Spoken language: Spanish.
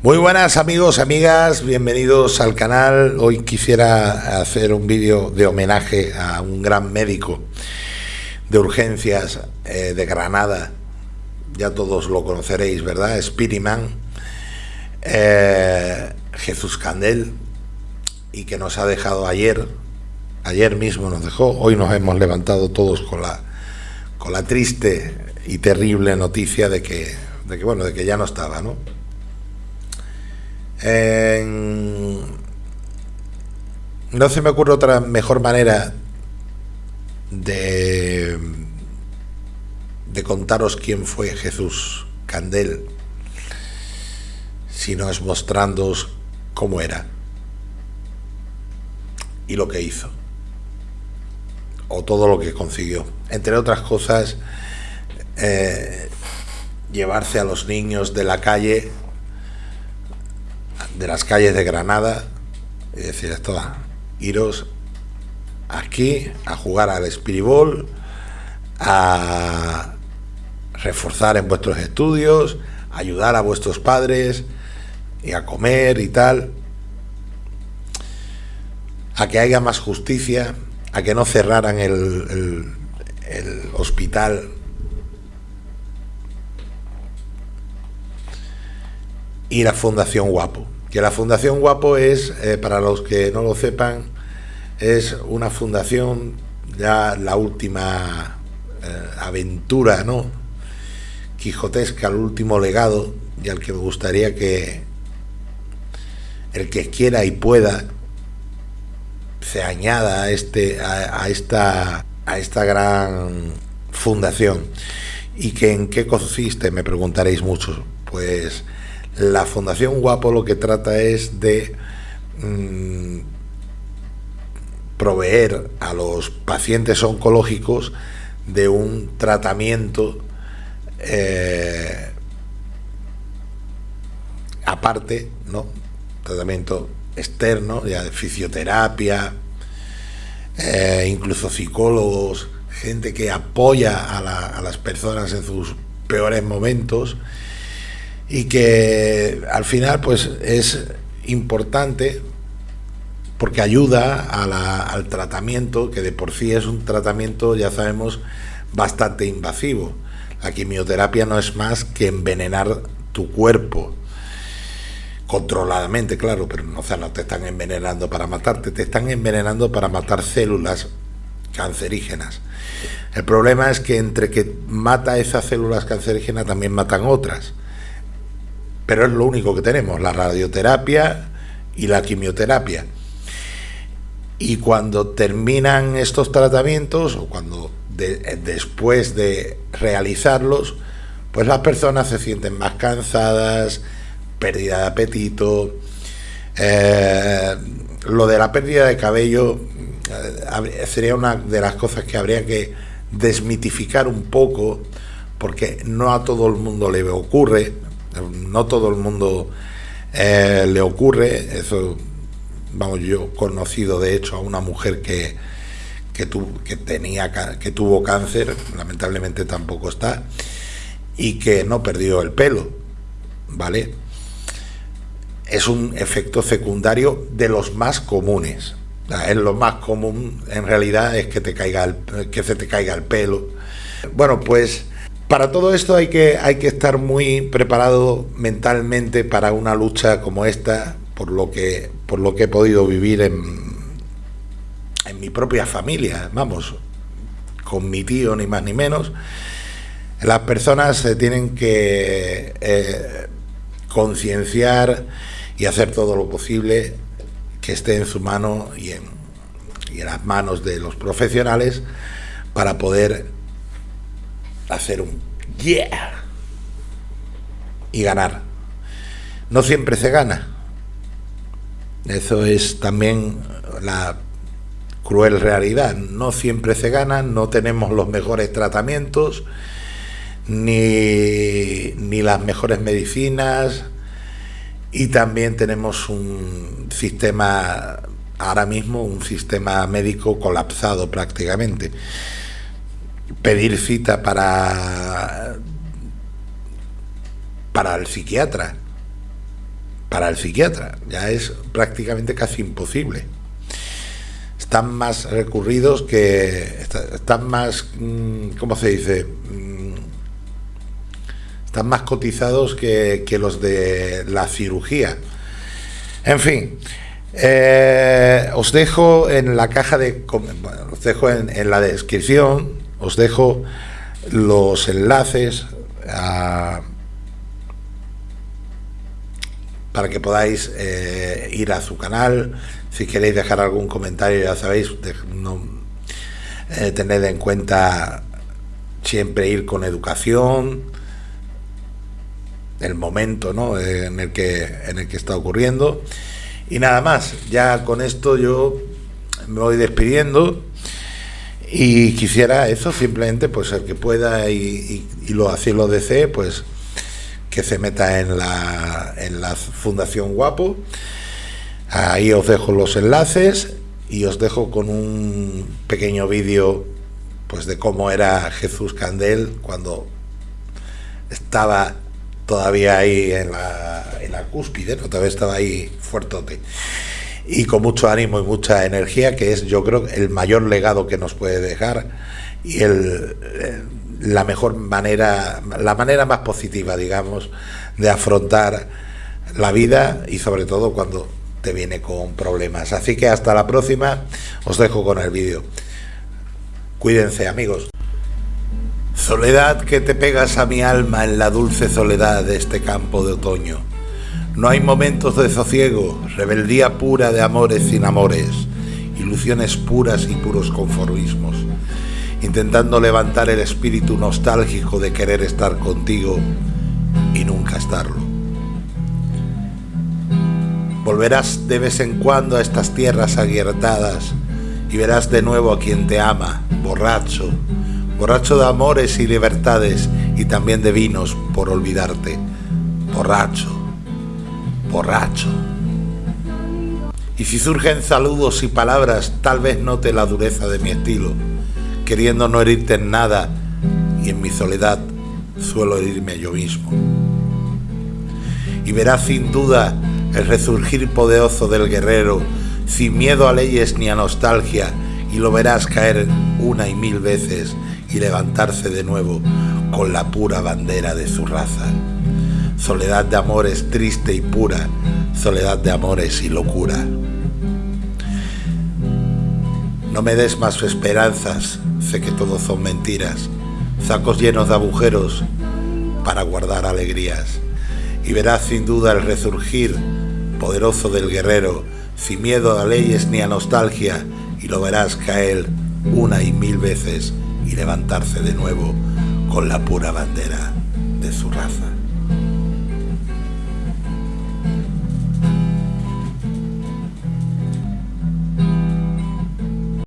Muy buenas amigos, amigas, bienvenidos al canal. Hoy quisiera hacer un vídeo de homenaje a un gran médico de urgencias eh, de Granada. Ya todos lo conoceréis, ¿verdad? Spiriman, eh, Jesús Candel, y que nos ha dejado ayer, ayer mismo nos dejó, hoy nos hemos levantado todos con la, con la triste y terrible noticia de que, de que, bueno, de que ya no estaba, ¿no? No se me ocurre otra mejor manera de, de contaros quién fue Jesús Candel, sino es mostrándoos cómo era y lo que hizo, o todo lo que consiguió. Entre otras cosas, eh, llevarse a los niños de la calle de las calles de Granada y decir esto, iros aquí a jugar al espiribol, a reforzar en vuestros estudios, ayudar a vuestros padres y a comer y tal, a que haya más justicia, a que no cerraran el, el hospital. Y la Fundación Guapo que la Fundación Guapo es, eh, para los que no lo sepan, es una fundación, ya la última eh, aventura, ¿no? Quijotesca, el último legado, y al que me gustaría que el que quiera y pueda se añada a, este, a, esta, a esta gran fundación. ¿Y que en qué consiste? Me preguntaréis mucho. Pues la Fundación Guapo lo que trata es de mm, proveer a los pacientes oncológicos de un tratamiento eh, aparte, ¿no? Tratamiento externo, ya de fisioterapia, eh, incluso psicólogos, gente que apoya a las personas en sus peores momentos y que al final pues es importante porque ayuda al tratamiento, que de por sí es un tratamiento, ya sabemos, bastante invasivo. La quimioterapia no es más que envenenar tu cuerpo, controladamente, claro, pero no, o sea, no te están envenenando para matarte, te están envenenando para matar células cancerígenas. El problema es que entre que mata esas células cancerígenas también matan otras pero es lo único que tenemos, la radioterapia y la quimioterapia. Y cuando terminan estos tratamientos, o cuando después de realizarlos, pues las personas se sienten más cansadas, pérdida de apetito. Eh, lo de la pérdida de cabello eh, sería una de las cosas que habría que desmitificar un poco, porque no a todo el mundo le ocurre no todo el mundo eh, le ocurre, eso, vamos, yo conocido de hecho a una mujer que, que, que, tenía, que tuvo cáncer, lamentablemente tampoco está, y que no perdió el pelo, ¿vale? Es un efecto secundario de los más comunes. Es lo más común en realidad es que te caiga el, que se te caiga el pelo. Bueno, pues para todo esto hay que, hay que estar muy preparado mentalmente para una lucha como esta, por lo que, por lo que he podido vivir en, en mi propia familia, vamos, con mi tío ni más ni menos. Las personas se tienen que eh, concienciar y hacer todo lo posible que esté en su mano y en, y en las manos de los profesionales para poder hacer un yeah y ganar. No siempre se gana. Eso es también la cruel realidad. No siempre se gana, no tenemos los mejores tratamientos, ni, ni las mejores medicinas, y también tenemos un sistema, ahora mismo, un sistema médico colapsado prácticamente pedir cita para, para el psiquiatra. para el psiquiatra, ya es prácticamente casi imposible. Están más recurridos que. están más. Mm, ¿Cómo se dice? Mm, están más cotizados que, los de la cirugía. En fin, eh, os dejo en la caja de. os dejo en, la descripción, os dejo los enlaces para que podáis eh, ir a su canal si queréis dejar algún comentario, ya sabéis, no, eh, tened en cuenta siempre ir con educación, el momento ¿no? en, el que, en el que está ocurriendo. Y nada más, ya con esto yo me voy despidiendo y quisiera eso, simplemente pues el que pueda y, lo así lo desee, pues que se meta en la, en la Fundación Guapo Ahí os dejo los enlaces y os dejo con un pequeño vídeo pues de cómo era Jesús Candel cuando estaba todavía ahí en la, en la cúspide, ¿no? todavía estaba ahí fuertote y con mucho ánimo y mucha energía, que es yo creo el mayor legado que nos puede dejar y el, la mejor manera, la manera más positiva, digamos, de afrontar la vida y sobre todo cuando te viene con problemas. Así que hasta la próxima, os dejo con el vídeo. Cuídense amigos. Soledad que te pegas a mi alma en la dulce soledad de este campo de otoño. No hay momentos de sosiego, rebeldía pura de amores sin amores, ilusiones puras y puros conformismos, intentando levantar el espíritu nostálgico de querer estar contigo y nunca estarlo. Volverás de vez en cuando a estas tierras aguiertadas y verás de nuevo a quien te ama, borracho, borracho de amores y libertades y también de vinos por olvidarte, borracho, borracho. Y si surgen saludos y palabras, tal vez note la dureza de mi estilo, queriendo no herirte en nada y en mi soledad suelo herirme yo mismo. Y verás sin duda el resurgir poderoso del guerrero, sin miedo a leyes ni a nostalgia, y lo verás caer una y mil veces y levantarse de nuevo con la pura bandera de su raza. Soledad de amores triste y pura, soledad de amores y locura. No me des más esperanzas, sé que todo son mentiras, sacos llenos de agujeros para guardar alegrías. Y verás sin duda el resurgir poderoso del guerrero, sin miedo a leyes ni a nostalgia, y lo verás caer una y mil veces y levantarse de nuevo con la pura bandera de su raza.